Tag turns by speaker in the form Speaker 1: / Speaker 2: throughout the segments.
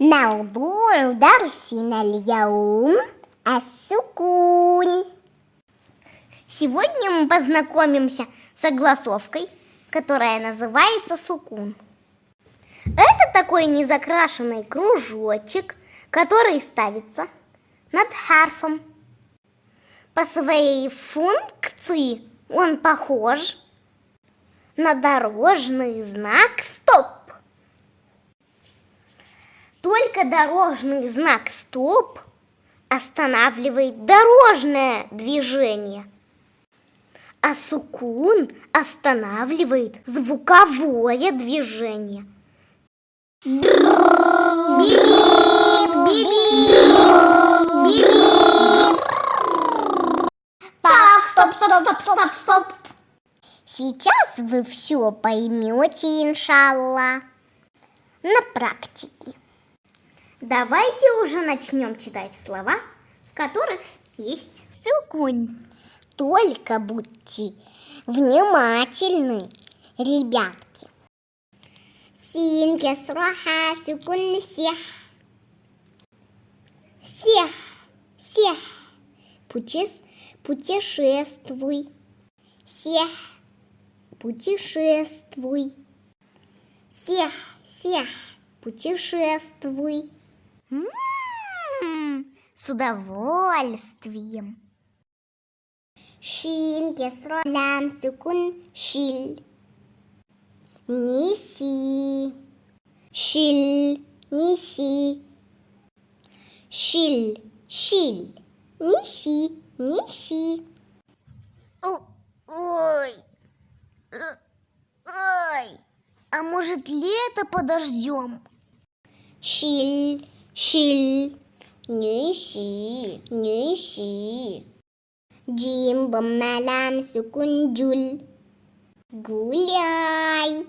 Speaker 1: موضوع درسنا اليوم السكون Сегодня мы познакомимся с огласовкой, которая называется сукун. Это такой незакрашенный кружочек, который ставится над харфом. По своей функции он похож на дорожный знак «Стоп». Только дорожный знак «Стоп» останавливает дорожное движение, а сукун останавливает звуковое движение. Так, стоп, стоп, стоп, стоп, стоп. Сейчас вы все поймете, иншалла, на практике. Давайте уже начнем читать слова, в которых есть сукун. Только будьте внимательны, ребятки. Син кесраха сукун сех. Сех, сех. Путес, путешествуй. Сех, путешествуй. Сех, сех, путешествуй. М-м-м, с удовольствием. Шин, кесра, лям, сукун, шиль. Неси. Шиль, неси. Шиль, шиль. Неси, неси. Ой. Ой. А может лето подождем? Шиль, шиль, неси, неси. Джим, боммалам, сукун, джуль. Гуляй.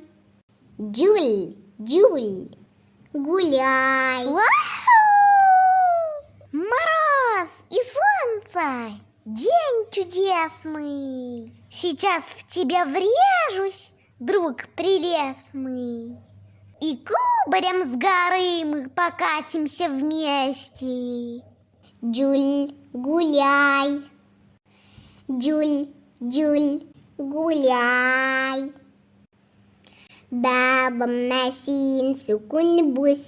Speaker 1: Джуль, джуль. Гуляй. Мороз и солнце. День чудесный. Сейчас в тебя врежусь, друг прелестный. И кубарем с горы мы покатимся вместе. Джуль, гуляй. Джуль, Джуль, гуляй. Бабам насин сукун бус.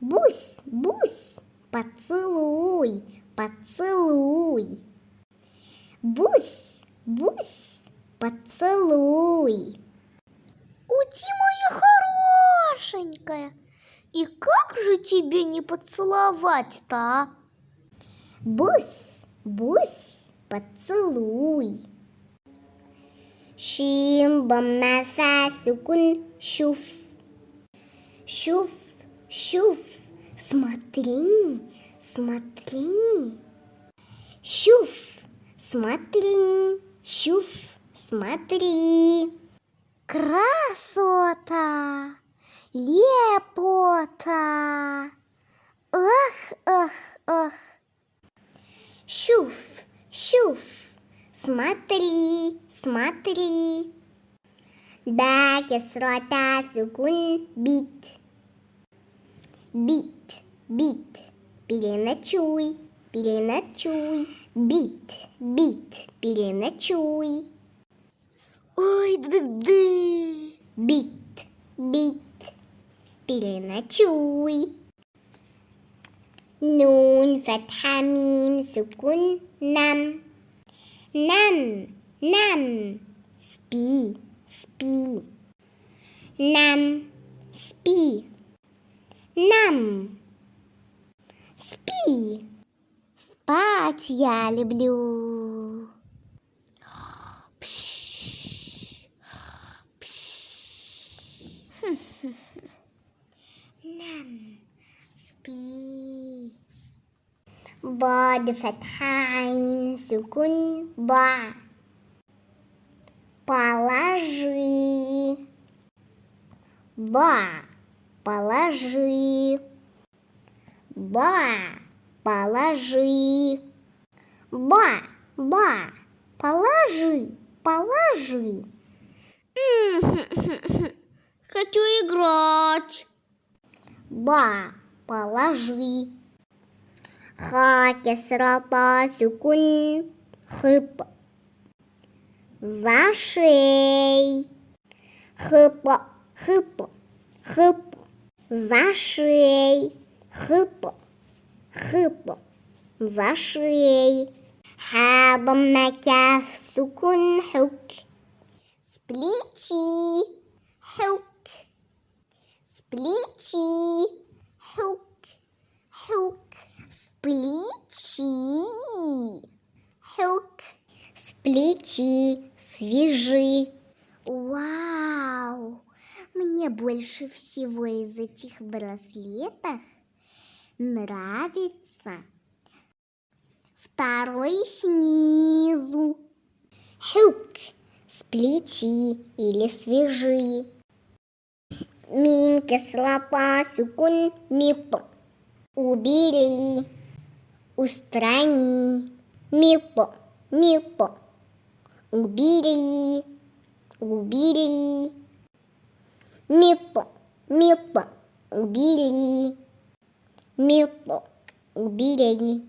Speaker 1: Бус, бус, поцелуй, поцелуй. Бус, бус, поцелуй. Ути, моя хорошенькая, и как же тебе не поцеловать-то, а? Бус, бус, поцелуй. Шим, бам, нафа, сукун, шуф. Шуф, шуф, смотри, смотри. Шуф, смотри, шуф, смотри. Красота, лепота. Ах, ах, ах. Шуф, шуф, смотри, смотри. Да, кислота, сукун, бит. Бит, бит, переночуй, переночуй. Бит, бит, переночуй. Ой, ды-ды. Бит, бит, переночуй. Нун, фатха, мим, сукун, нам. Нам, нам. Спи, спи. Нам, спи. Нам. Спи. Спать я люблю. Пш, пш. Нам, спи. Бад фатхайн сукун ба. Положи. Ба. Положи. Ба. Положи. Ба. Ба. Положи. Положи. Хочу играть. ба, положи. Ха, кесра, та, сукун, хып. За шей. Хып, хып, хып. За шей. Хып, хып. За шей. Ха, ضم كاف سكون حك سبليتشي حك سبليتشي حك حك Сплети, хук, сплети, свяжи. Вау! Мне больше всего из этих браслетов нравится второй снизу. Хук, сплети или свяжи. Минка слопа сукун мипр. Убери os trem, milpo, milpo, ubiri, ubiri, milpo, milpo, ubiri, milpo, ubiri.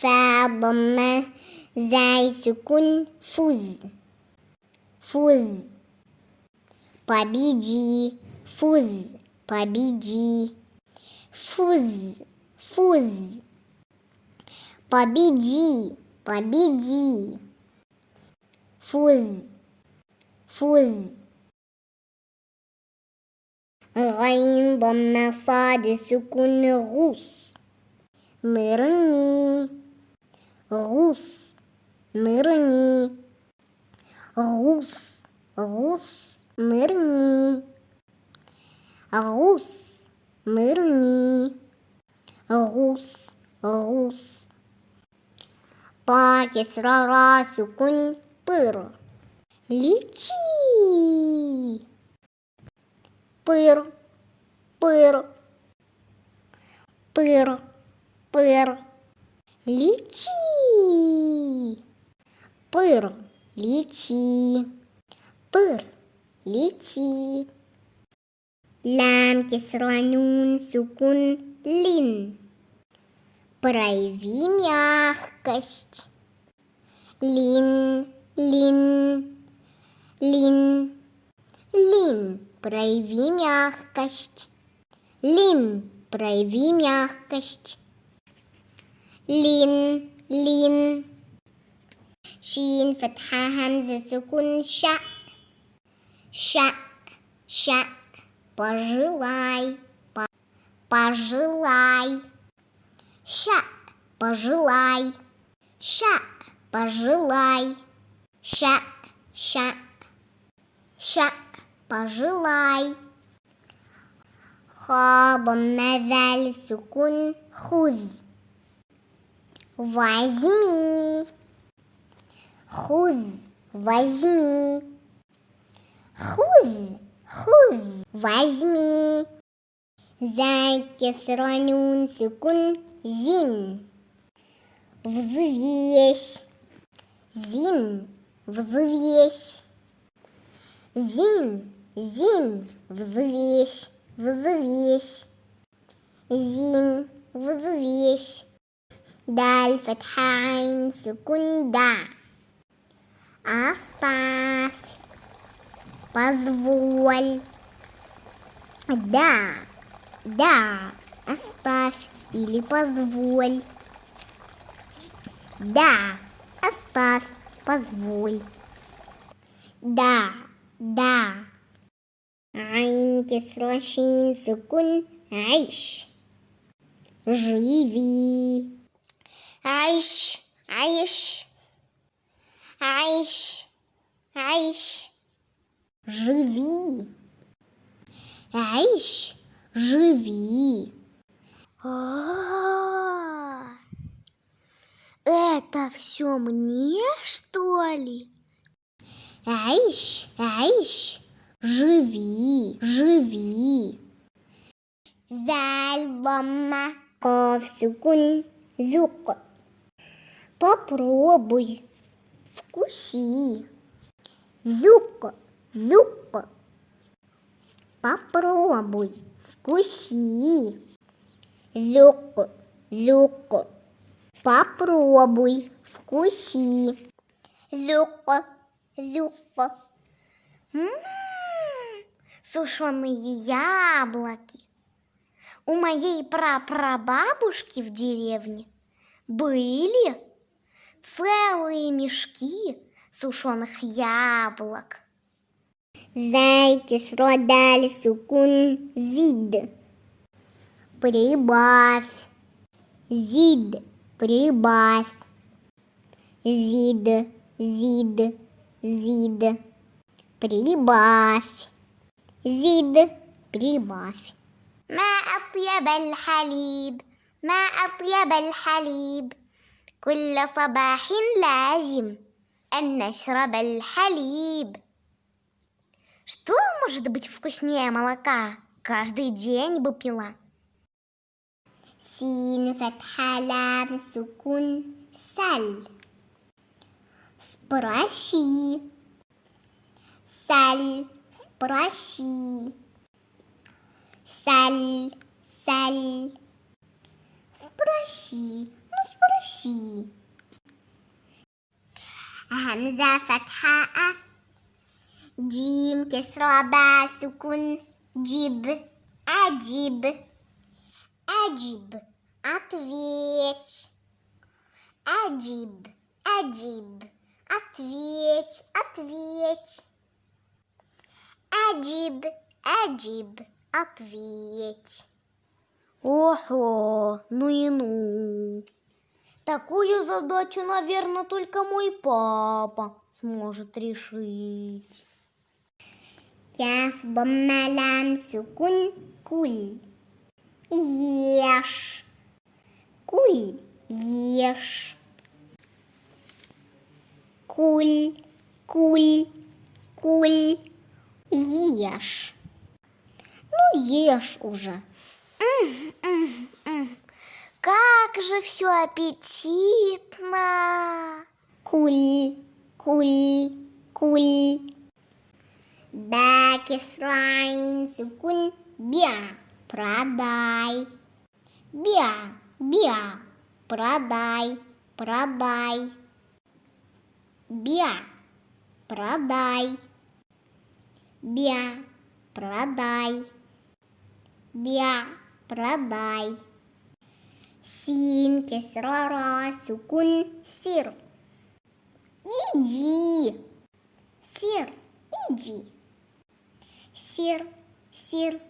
Speaker 1: Fabama zai con fuz, fuz, pabidi, fuz, pabidi, fuz. fuz. Победи, победи. Фуз, фуз. غين ضم صاد سكون غوص نرني غوص نرني غوص غوص نرني غوص نرني غوص غوص Па, кесра, ра, сукун, пыр. Лети. Пыр, пыр. Пыр, пыр. Лети. Пыр, лети. Пыр, лети. Лям, кесра, нун, сукун, лин Прояви мягкость. Лин, лин, лин, лин. Прояви мягкость. Лин, прояви мягкость. Лин, лин. شين فتحة همزة سكون شا شا شا пожелай пожелай Ща, пожелай. Ща, пожелай. Ща, ща. Ща, пожелай. Хабом назаль сукун хуз. Возьми. Хуз, возьми. Хуз, хуз, возьми. Зайки сранюн сукун Зин. Взвесь. Зин. Взвесь. Зин. Зин. Взвесь. Взвесь. Зин. Взвесь. Даль фатха айн сукун да. Оставь. Позволь. Да. Да. Оставь или позволь. Да, оставь, позволь. Да, да. Айн кислошин сукун айш. Живи. Айш, айш. Айш, айш. Живи. Айш, живи. А, Это все мне, что ли? Айш, айш, живи, живи. Зальбама ковсюкун зюк. Попробуй, вкуси. Зюк, зюк. Попробуй, Вкуси. Зюк, зюк. Попробуй. Вкуси. Зюк, зюк. М-м-м, Сушеные яблоки. У моей прапрабабушки в деревне были целые мешки сушеных яблок. Зайки сладали сукун зид Прибавь. Зид, прибавь. Зид, зид, зид. Прибавь. Зид, прибавь. ما أطيب الحليب ما أطيب الحليب كل صباح لازم أن نشرب الحليب Что может быть вкуснее молока? Каждый день бы пила. سين فتحة لام سكون سل. سبراشي سل سبراشي سل سل. سبراشي سبراشي همزة فتحة أ. جيم كسرة باء سكون جيب أجيب أجيب ответь أجيب أجيب ответь ответь أجيب أجيب ответь Охо, ну и ну. Такую задачу, наверное, только мой папа сможет решить. Кяф боммалам сукун куль. Ешь. Куль. Ешь. Куль. Куль. Куль. Ешь. Ну, ешь уже. Как же все аппетитно! Куль, куль, куль. Бакислайн сукун бя, продай. Бя, бя, продай, продай. Бя, продай. Бя, продай. Бя, продай. Син, кесрара, сукун, сир. Иди. Сир, иди. Сир, сир,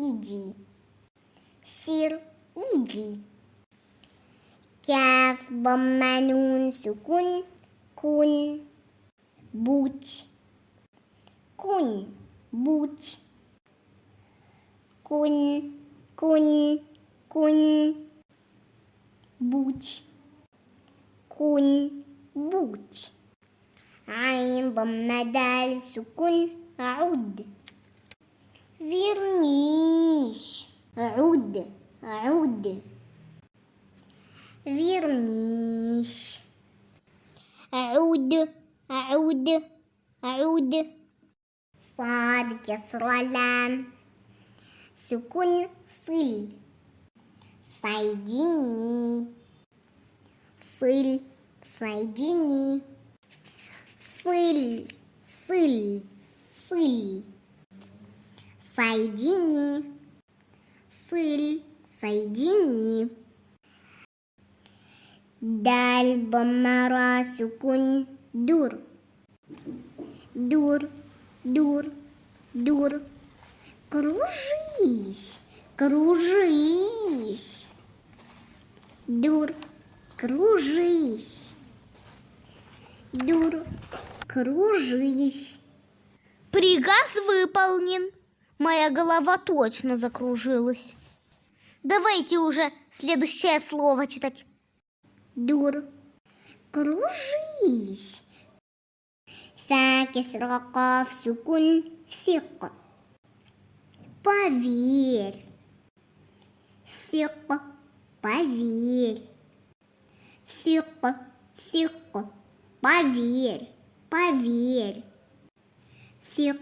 Speaker 1: إيدي سير إيدي كاف ضم نون سكون كن بوت كن بوت كن كن كن بوت كن بوت عين ضم دال سكون عود فيرنيش عود عود فيرنيش عود عود عود صاد كسر لام سكون صل صيديني صل صيديني صل صل صل, صل. Соедини. Сыль соедини. Даль бомнара сукун дур. Дур дур дур. Кружись кружись. Дур кружись. Дур кружись. Приказ выполнен. Моя голова точно закружилась. Давайте уже следующее слово читать. Дур. Кружись. Сакис ракав сукун сик. Поверь. Сик. Поверь. Сик. Сик. Поверь. Поверь. Сик.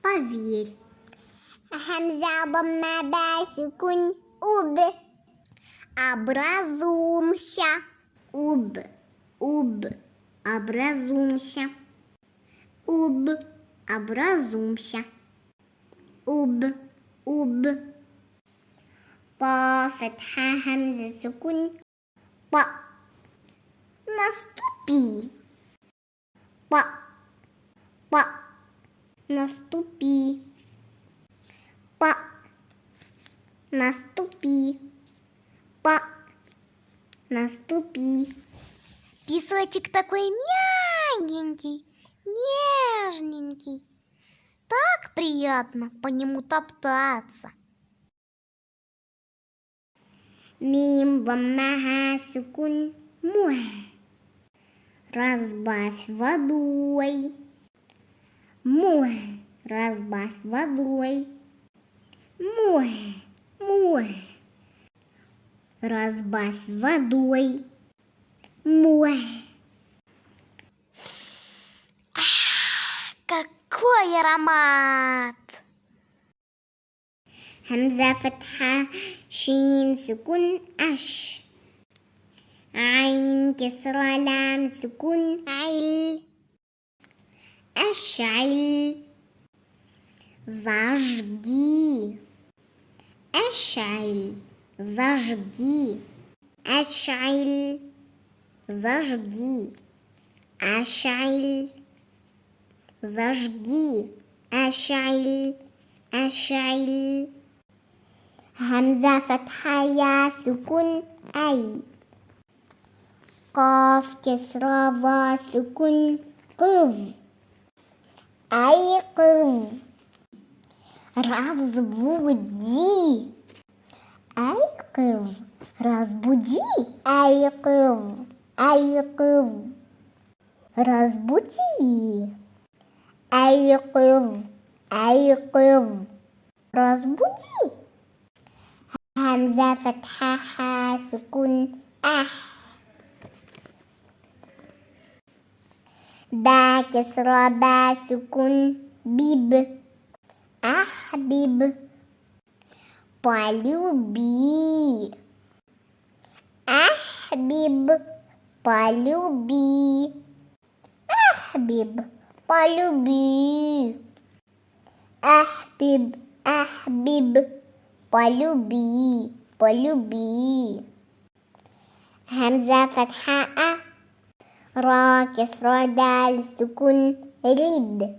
Speaker 1: Поверь. همزة ضمة با سكون أب образумся ub ub образумся ub образумся ub ub طا فتحة همزة سكون ط наступи ط ط наступи ط наступи Па, наступи. Песочек такой мягенький, нежненький. Так приятно по нему топтаться. Мим баммаха сукун муэ. Разбавь водой. Муэ. Разбавь водой. Муэ. Муэ разбавь водой. Мой. Какой аромат! همزة فتحة شين سكون أش عين كسرة لام سكون عل أشعل зажги أشعل зажги, أشعل зажги, أشعل зажги, أشعل أشعل همزة فتحة يا سكون أي قاف كسرة ظا سكون قذ أي قذ разбуди Айков, разбуди, Айков, Айков, разбуди, Айков, Айков, разбуди. همزة فتحة حا سكون أح با كسرة با سكون بيب أحبب полюби. Ахбиб, полюби. Ахбиб, полюби. Ахбиб, ахбиб, полюби, полюби. همزة فتحة أ را كسرة دال سكون ريد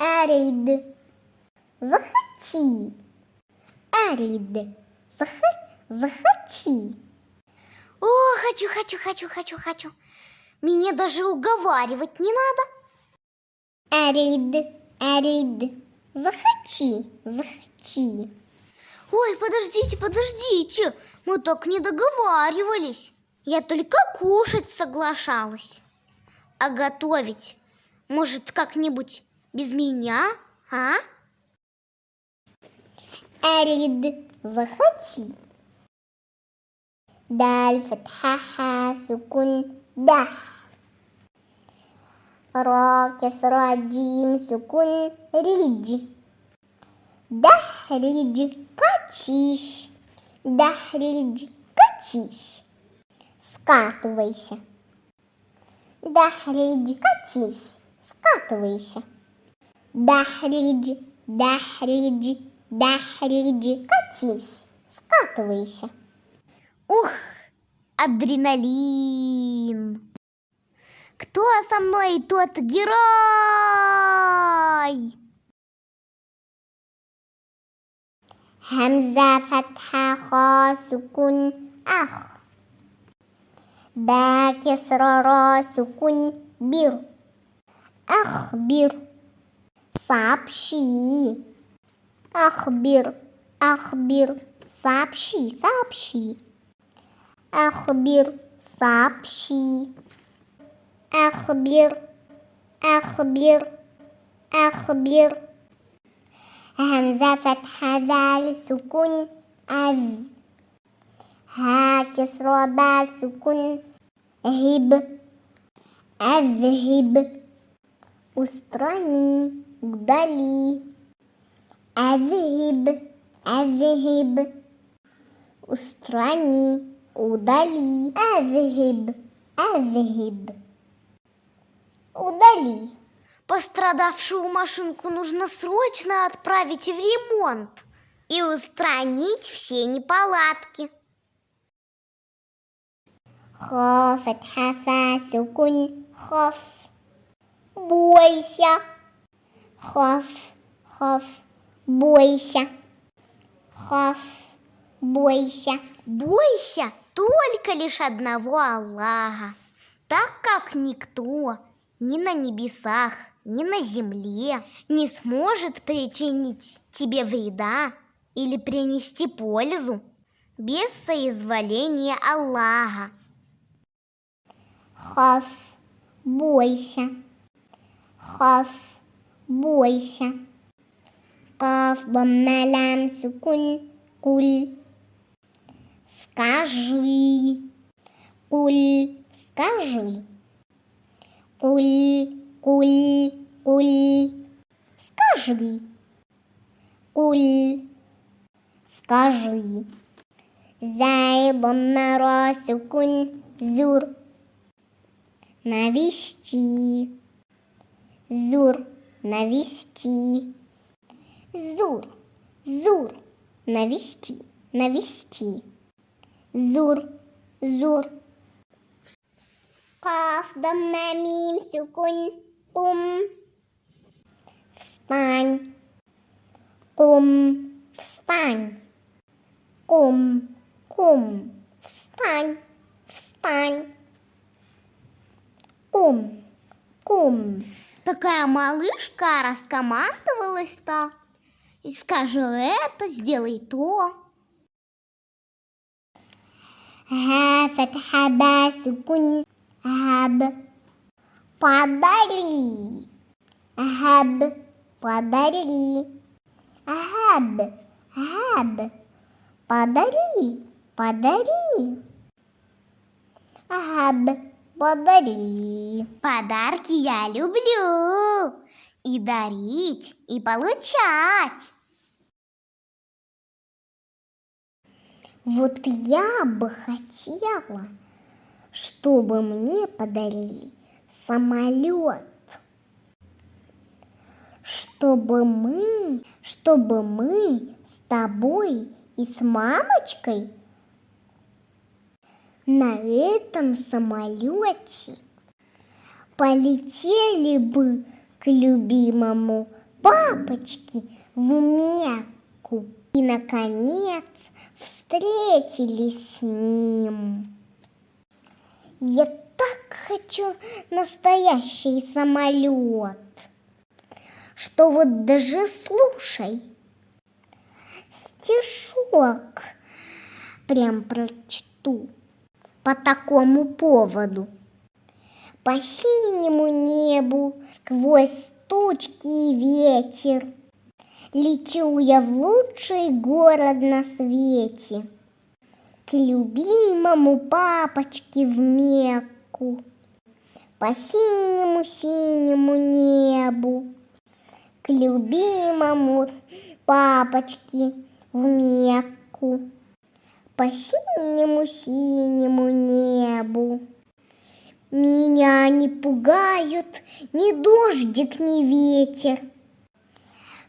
Speaker 1: أريد захоти. Арид, зах, захоти. О, хочу, хочу, хочу, хочу, хочу. Меня даже уговаривать не надо. Арид, арид, захоти, захоти. Ой, подождите, подождите, мы так не договаривались. Я только кушать соглашалась. А готовить, может, как-нибудь без меня, а? أريد захочи دال فتحة سكون دح را كسرة جيم سكون ريج دحرج катись дахридж катись скатывайся дахридж катись скатывайся дахридж дахридж Дахриджи, катись, скатывайся. Ух, адреналин! Кто со мной тот герой? همزة فتحة خا سكون أخ با كسر را سكون بر أخبر сообщи أخبر أخبر сообщи сообщи أخبر сообщи أخبر أخبر أخبر همزة فتحة ذال سكون أذ ها كسرة با سكون هب أذهب устрани, удали. Азиб, азиб. Устрани, удали. Азиб, азиб. Удали.
Speaker 2: Пострадавшую машинку нужно срочно отправить в ремонт
Speaker 1: и устранить все неполадки. Ха, фатха, фа, сукун, хоф. Бойся. Хоф, хоф бойся خف бойся
Speaker 2: бойся только лишь одного Аллаха так как никто ни на небесах ни на земле не сможет причинить тебе вреда или принести пользу без соизволения Аллаха.
Speaker 1: Хав, бойся. Хав, бойся. Каф бамналам сукун куль. Скажи. Куль, скажи. Куль, куль, куль. Скажи. Куль, скажи. Зайбом на росукун зур. Навести. Зур, навести. Зур, зур, навести, навести. Зур, зур. Каф, дамма, мим, сукун, кум. Встань. Кум, встань. Кум, кум, встань, встань. Кум, кум.
Speaker 2: Такая малышка раскомандовалась-то и скажу это, сделай то.
Speaker 1: Ага, фатха хаб. Подари. Хаб, подари. Хаб, хаб. Подари, подари. Хаб, подари.
Speaker 2: Подарки я люблю. И дарить, и получать.
Speaker 1: Вот я бы хотела, чтобы мне подарили самолет. Чтобы мы, чтобы мы с тобой и с мамочкой на этом самолете полетели бы к любимому папочке в Мекку и, наконец, встретились с ним. Я так хочу настоящий самолет, что вот даже слушай, стишок прям прочту по такому поводу. По синему небу сквозь тучки и ветер Лечу я в лучший город на свете, К любимому папочке в Мекку, По синему-синему небу, К любимому папочке в Мекку, По синему-синему небу. Меня не пугают ни дождик, ни ветер,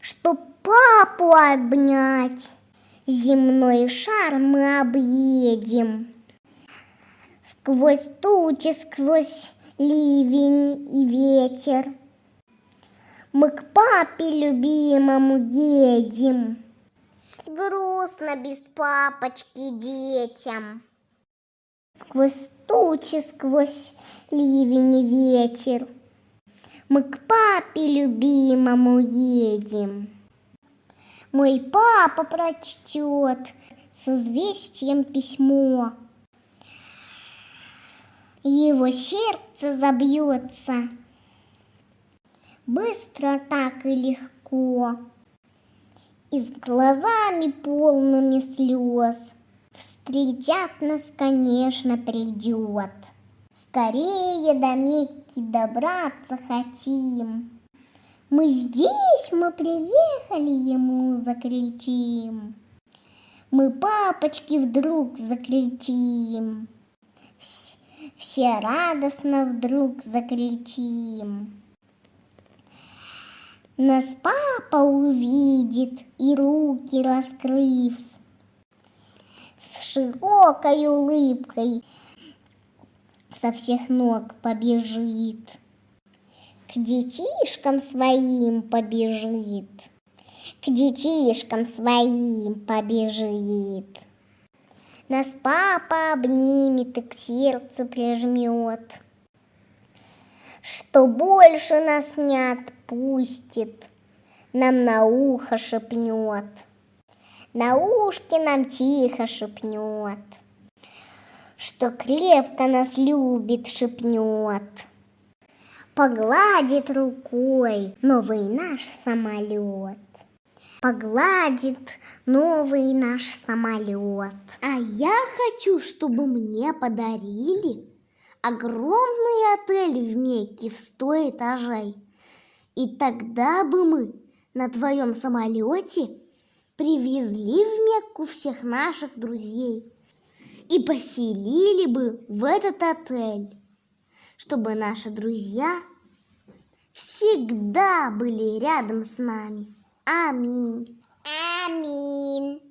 Speaker 1: Чтоб папу обнять, земной шар мы объедем. Сквозь тучи, сквозь ливень и ветер Мы к папе любимому едем. Грустно без папочки детям. Сквозь тучи, сквозь ливень и ветер Мы к папе любимому едем. Мой папа прочтет с известием письмо. Его сердце забьется быстро так и легко. И с глазами полными слез Встречать нас, конечно, придет. Скорее до Мекки добраться хотим. Мы здесь, мы приехали, ему закричим. Мы папочки вдруг закричим. Вс- Все радостно вдруг закричим. Нас папа увидит и руки раскрыв, С широкой улыбкой. Со всех ног побежит, К детишкам своим побежит, К детишкам своим побежит. Нас папа обнимет и к сердцу прижмет, Что больше нас не отпустит, Нам на ухо шепнет, На ушке нам тихо шепнет, Что крепко нас любит, шепнет. Погладит рукой новый наш самолет. Погладит новый наш самолет.
Speaker 2: А я хочу, чтобы мне подарили огромный отель в Мекке в сто этажей. И тогда бы мы на твоем самолете привезли в Мекку всех наших друзей и поселили бы в этот отель, чтобы наши друзья всегда были рядом с нами. Аминь.
Speaker 1: Аминь.